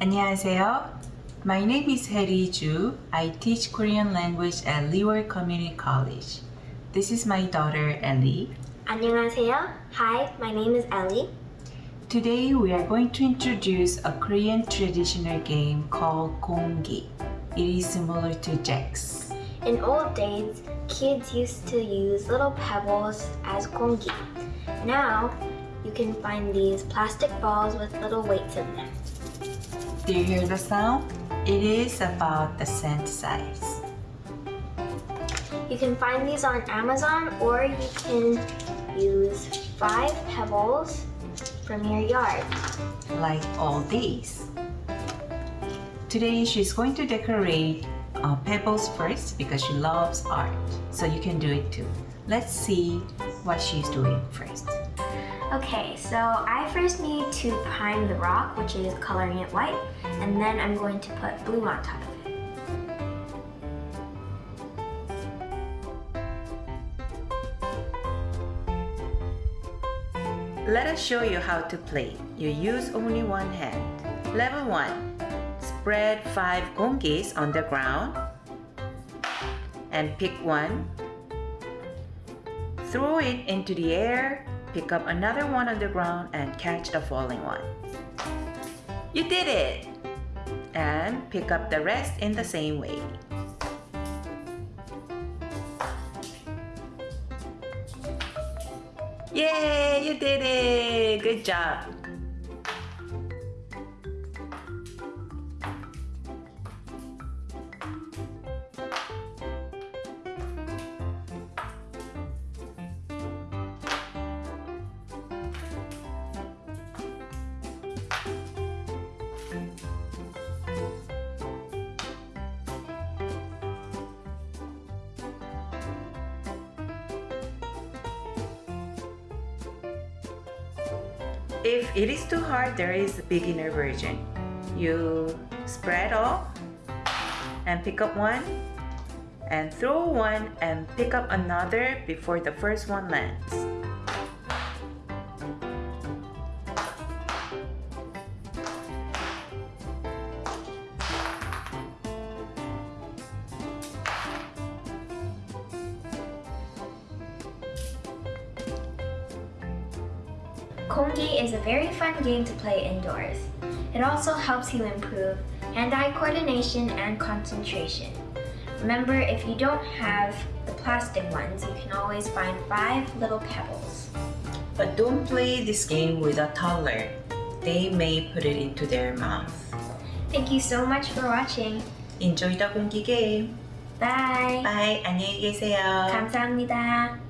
안녕하세요. My name is Heri Ju. I teach Korean language at Leeward Community College. This is my daughter Ellie. 안녕하세요. Hi, my name is Ellie. Today we are going to introduce a Korean traditional game called Gonggi. It is similar to jacks. In old days, kids used to use little pebbles as gongi. Now, you can find these plastic balls with little weights in them. Do you hear the sound? It is about the cent size. You can find these on Amazon or you can use five pebbles from your yard. like all these. Today she's going to decorate uh, pebbles first because she loves art. So you can do it too. Let's see what she's doing first. Okay, so I first need to prime the rock, which is coloring it white, and then I'm going to put blue on top of it. Let us show you how to play. You use only one hand. Level 1. Spread 5 gongis on the ground and pick one. Throw it into the air, pick up another one on the ground and catch the falling one. You did it! And pick up the rest in the same way. Yay! You did it! Good job! If it is too hard, there is a beginner version. You spread all and pick up one and throw one and pick up another before the first one lands. Kongi is a very fun game to play indoors. It also helps you improve hand-eye coordination and concentration. Remember, if you don't have the plastic ones, you can always find five little pebbles. But don't play this game with a toddler. They may put it into their mouth. Thank you so much for watching. Enjoy the 공기 game. Bye! Bye. 안녕히 계세요. 감사합니다.